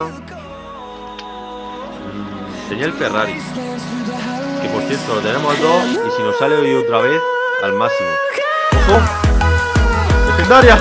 El Ferrari. Que por cierto lo tenemos al 2 y si nos sale hoy otra vez, al máximo. ¡Ojo! ¡Legendaria!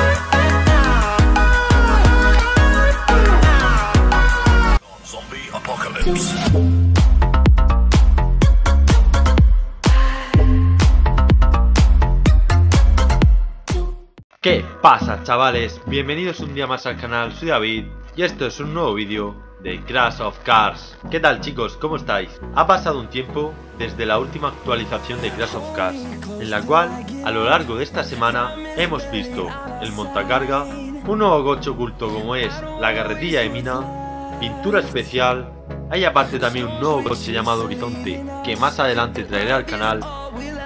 ¿Qué pasa chavales? Bienvenidos un día más al canal, soy David y esto es un nuevo vídeo de Crash of Cars ¿Qué tal chicos? ¿Cómo estáis? Ha pasado un tiempo desde la última actualización de Crash of Cars En la cual, a lo largo de esta semana, hemos visto el montacarga Un nuevo coche oculto como es la carretilla de mina Pintura especial Hay aparte también un nuevo coche llamado Horizonte Que más adelante traeré al canal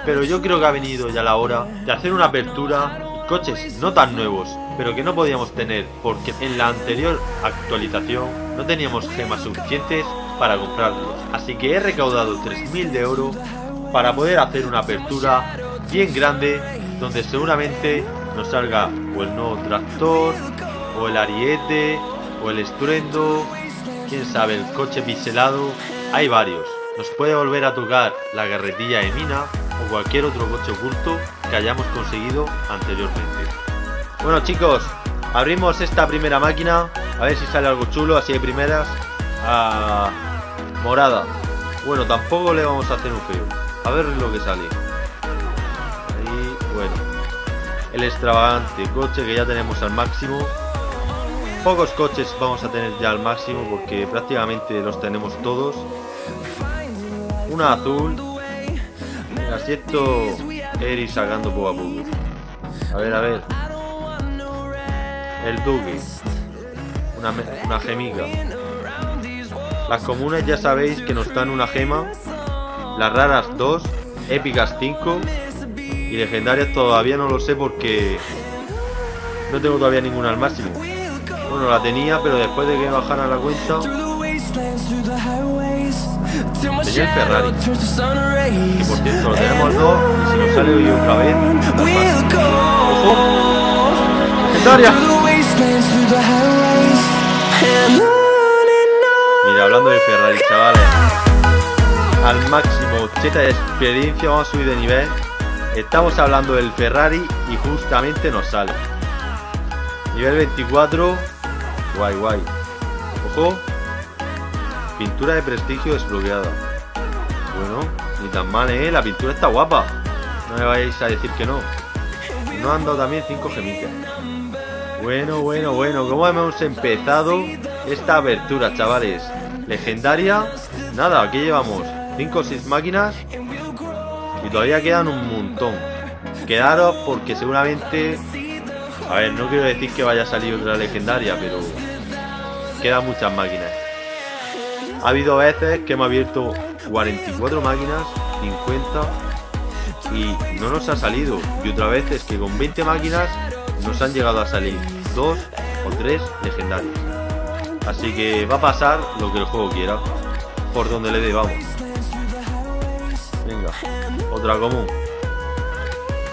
Pero yo creo que ha venido ya la hora de hacer una apertura coches no tan nuevos, pero que no podíamos tener porque en la anterior actualización no teníamos gemas suficientes para comprarlos. Así que he recaudado 3.000 de oro para poder hacer una apertura bien grande donde seguramente nos salga o el nuevo tractor, o el ariete, o el estruendo, quién sabe, el coche pixelado, hay varios. Nos puede volver a tocar la carretilla de mina cualquier otro coche oculto que hayamos conseguido anteriormente. Bueno chicos, abrimos esta primera máquina, a ver si sale algo chulo, así de primeras. Ah, morada. Bueno, tampoco le vamos a hacer un feo. A ver lo que sale. Ahí, bueno. El extravagante coche que ya tenemos al máximo. Pocos coches vamos a tener ya al máximo porque prácticamente los tenemos todos. Una azul. Así esto ir sacando poco a poco. A ver, a ver. El Duque. Una, una gemica. Las comunes ya sabéis que nos dan una gema. Las raras 2. Épicas 5. Y legendarias todavía no lo sé porque no tengo todavía ninguna al máximo. Bueno, la tenía, pero después de que bajara la cuenta Tenía el Ferrari. Que por cierto lo tenemos 2 y si nos sale hoy otra vez. ¡Legendaria! Mira, hablando de Ferrari, chavales. Al máximo cheta de experiencia, vamos a subir de nivel. Estamos hablando del Ferrari y justamente nos sale. Nivel 24. Guay, guay. Ojo. Pintura de prestigio desbloqueada. Bueno, ni tan mal, ¿eh? La pintura está guapa. No me vayáis a decir que no. No han dado también 5 gemitas. Bueno, bueno, bueno. ¿Cómo hemos empezado esta abertura, chavales? Legendaria. Nada, aquí llevamos 5 o 6 máquinas. Y todavía quedan un montón. Quedaros porque seguramente... A ver, no quiero decir que vaya a salir otra legendaria, pero... Quedan muchas máquinas. Ha habido veces que hemos abierto 44 máquinas, 50 y no nos ha salido. Y otra vez es que con 20 máquinas nos han llegado a salir 2 o 3 legendarios. Así que va a pasar lo que el juego quiera. Por donde le dé, vamos. Venga, otra común.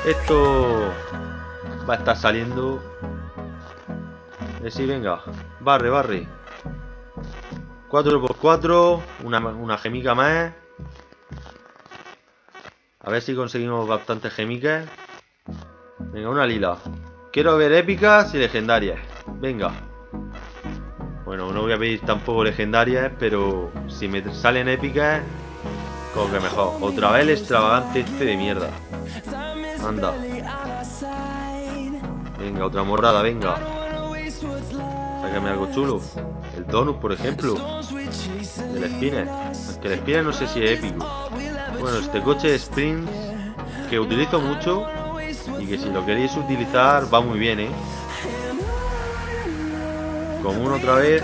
Esto va a estar saliendo. Eh, sí, venga. Barre, barre. 4x4, una, una gemica más. A ver si conseguimos bastantes gemicas. Venga, una lila. Quiero ver épicas y legendarias. Venga. Bueno, no voy a pedir tampoco legendarias, pero si me salen épicas, como que mejor. Otra vez el extravagante este de mierda. Anda. Venga, otra morrada, venga. Sácame algo chulo. El Donut, por ejemplo. El Spinner. Que el Spinner no sé si es épico. Bueno, este coche de sprint que utilizo mucho y que si lo queréis utilizar va muy bien, ¿eh? Común otra vez.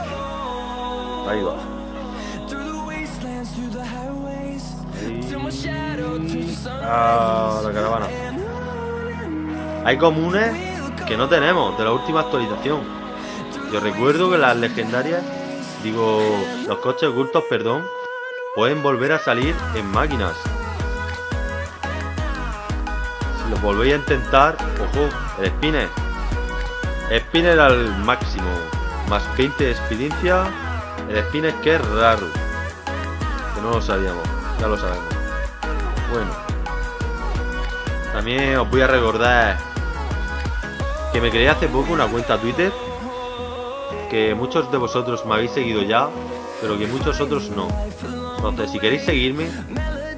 Ahí va. Ah, la caravana. Hay comunes que no tenemos de la última actualización. Yo recuerdo que las legendarias, digo, los coches ocultos, perdón, pueden volver a salir en máquinas. Si lo volvéis a intentar, ojo, el spinner. Spinner al máximo, más 20 de experiencia El spin es que es raro. Que no lo sabíamos. Ya lo sabemos. Bueno. También os voy a recordar que me creé hace poco una cuenta Twitter. Que muchos de vosotros me habéis seguido ya. Pero que muchos otros no. Entonces, si queréis seguirme,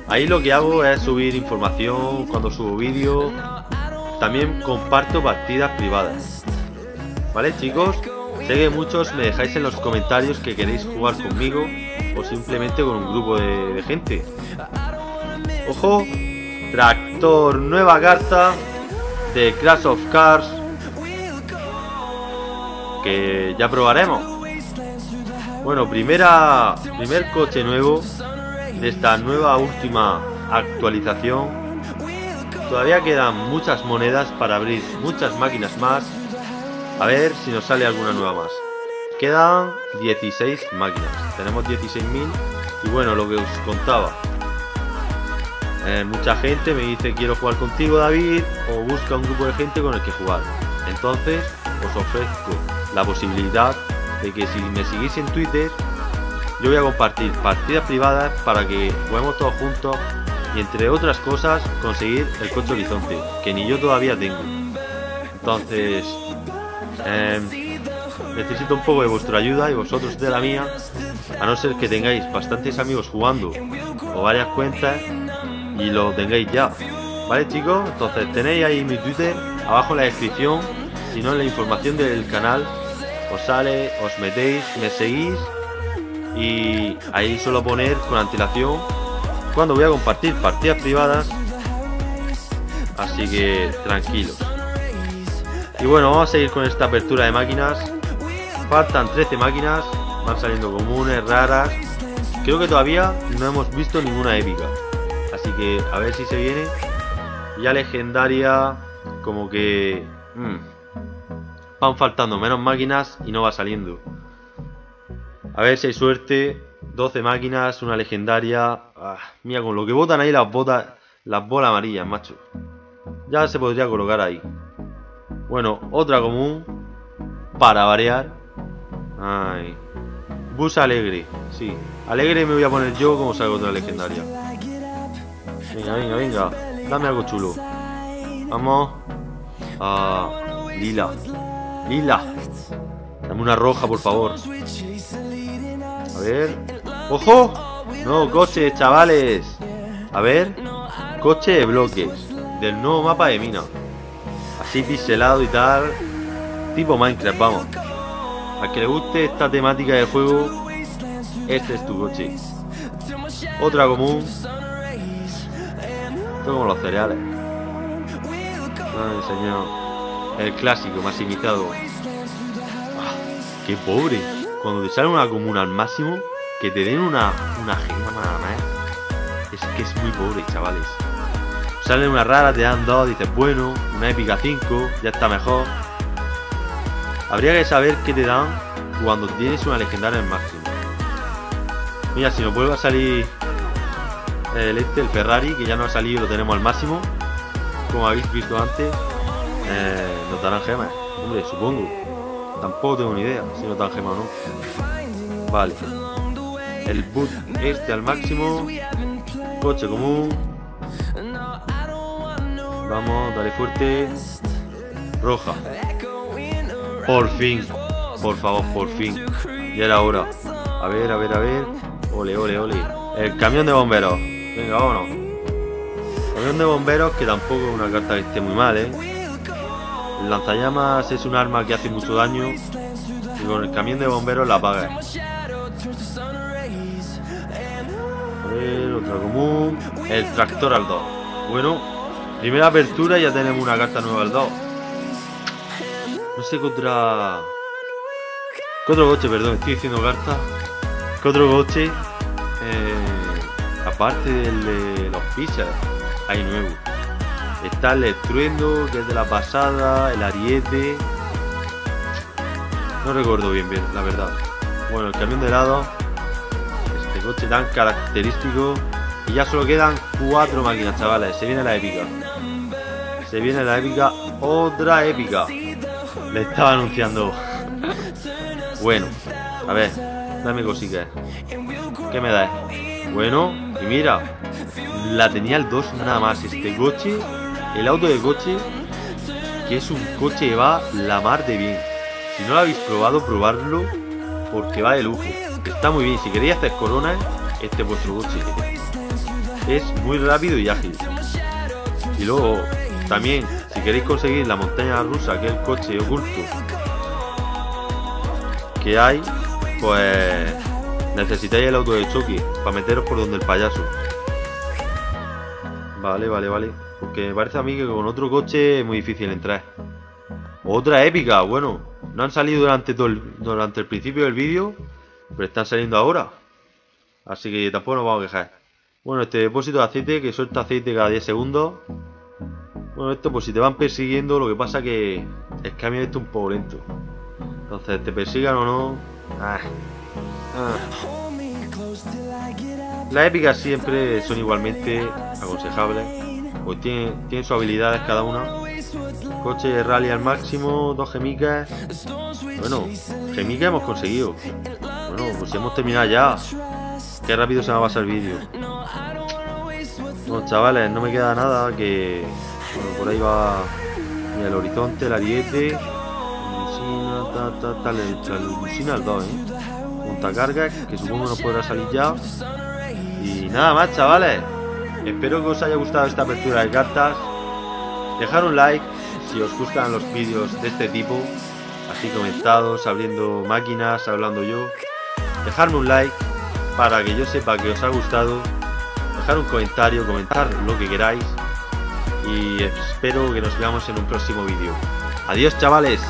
ahí lo que hago es subir información cuando subo vídeos. También comparto partidas privadas. ¿Vale, chicos? Sé que muchos me dejáis en los comentarios que queréis jugar conmigo o simplemente con un grupo de, gente. Ojo, tractor, nueva carta de Crash of Cars ya probaremos. Bueno, primera, primer coche nuevo de esta nueva última actualización. Todavía quedan muchas monedas para abrir muchas máquinas más a ver si nos sale alguna nueva más. Quedan 16 máquinas. Tenemos 16.000. Y bueno, lo que os contaba. Eh, mucha gente me dice quiero jugar contigo David o busca un grupo de gente con el que jugar. Entonces os ofrezco la posibilidad de que si me seguís en Twitter yo voy a compartir partidas privadas para que juguemos todos juntos y entre otras cosas conseguir el coche horizonte que ni yo todavía tengo. Entonces Em, necesito un poco de vuestra ayuda y vosotros de la mía, a no ser que tengáis bastantes amigos jugando o varias cuentas y lo tengáis ya. ¿Vale chicos? Entonces tenéis ahí mi Twitter abajo en la descripción, si no en la información del canal os sale, os metéis, me seguís y ahí suelo poner con antelación cuando voy a compartir partidas privadas así que tranquilos y bueno, vamos a seguir con esta apertura de máquinas. Faltan 13 máquinas, van saliendo comunes, raras. Creo que todavía no hemos visto ninguna épica. Así que a ver si se viene. Ya legendaria, como que... Hmm, van faltando menos máquinas y no va saliendo. A ver si hay suerte. 12 máquinas, una legendaria. Ah, mira, con lo que botan ahí las botas, las bolas amarillas, macho. Ya se podría colocar ahí. Bueno, otra común. Para variar. Bus alegre. Sí. Alegre me voy a poner yo como salgo otra legendaria. Venga, venga, venga. Dame algo chulo. Vamos. Ah, lila. Lila. Dame una roja, por favor. A ver. ¡Ojo! No, coche, chavales. A ver. Coche de bloques. Del nuevo mapa de mina así pixelado y tal. Tipo Minecraft, vamos. A que le guste esta temática de juego, este es tu coche. Otra común. Esto como los cereales. Ay, señor. El clásico, más imitado. Ah, qué pobre. Cuando te sale una común al máximo, que te den una, una gema nada más. Es que es muy pobre, chavales. Sale una rara, te dan dos, dices, bueno, una épica 5, ya está mejor. Habría que saber qué te dan cuando tienes una legendaria al máximo. Mira, si nos vuelve a salir el este, el Ferrari, que ya no ha salido y lo tenemos al máximo, como habéis visto antes, eh, nos darán gemas. Hombre, supongo. Tampoco tengo ni idea si nos dan gemas o no. Vale. El boot este al máximo. Coche común. Vamos, dale fuerte. Roja. Por fin. Por favor, por fin. Ya era hora. A ver, a ver, a ver. Ole, ole, ole. El camión de bomberos. Venga, vámonos. Camión de bomberos que tampoco es una carta que esté muy mal, ¿eh? El lanzallamas es un arma que hace mucho daño. Y con el camión de bomberos la apaga. A ver, otra común. El tractor al 2. Bueno, Primera apertura y ya tenemos una carta nueva al 2. No sé contra... ¿Qué otro coche? Perdón, estoy diciendo carta. ¿Qué otro coche? Eh, aparte del de los pizzas, hay nuevo. Está el estruendo, que es de la pasada, el ariete. No recuerdo bien, bien, la verdad. Bueno, el camión de lado. Este coche tan característico. Y ya solo quedan cuatro máquinas, chavales. Se viene la épica. Se viene la épica. Otra épica. Le estaba anunciando. Bueno, a ver. Dame cositas. ¿Qué me das? Bueno, y mira, la tenía el 2 nada más. Este coche, el auto de coche, que es un coche que va la mar de bien. Si no lo habéis probado, probarlo, porque va de lujo. Está muy bien. Si queréis hacer coronas, este es vuestro coche. Es muy rápido y ágil. Y luego, también, si queréis conseguir la montaña rusa, que es el coche oculto que hay, pues necesitáis el auto de choque para meteros por donde el payaso. Vale, vale, vale. Porque parece a mí que con otro coche es muy difícil entrar. Otra épica, bueno. No han salido durante todo el, durante el principio del vídeo, pero están saliendo ahora. Así que tampoco nos vamos a quejar. Bueno, este depósito de aceite que suelta aceite cada 10 segundos. Bueno, esto pues si te van persiguiendo, lo que pasa que el cambio esto un poco lento. Entonces, te persigan o no. Ah. Ah. Las épicas siempre son igualmente aconsejables. Pues tienen, sus habilidades cada una. Coche de rally al máximo, dos gemicas. Bueno, gemicas hemos conseguido. Bueno, pues hemos terminado ya. Qué rápido se me va a pasar el vídeo. Bueno, chavales, no me queda nada que... Bueno, por ahí va el horizonte, el ariete. Lucina, ta, ta, la Lucina el 2, ¿eh? Que supongo no podrá salir ya. Y nada más, chavales. Espero que os haya gustado esta apertura de cartas. Dejar un like si os gustan los vídeos de este tipo. Así comentados, abriendo máquinas, hablando yo. Dejarme un like para que yo sepa que os ha gustado dejar un comentario, comentar lo que queráis y espero que nos veamos en un próximo vídeo. Adiós chavales.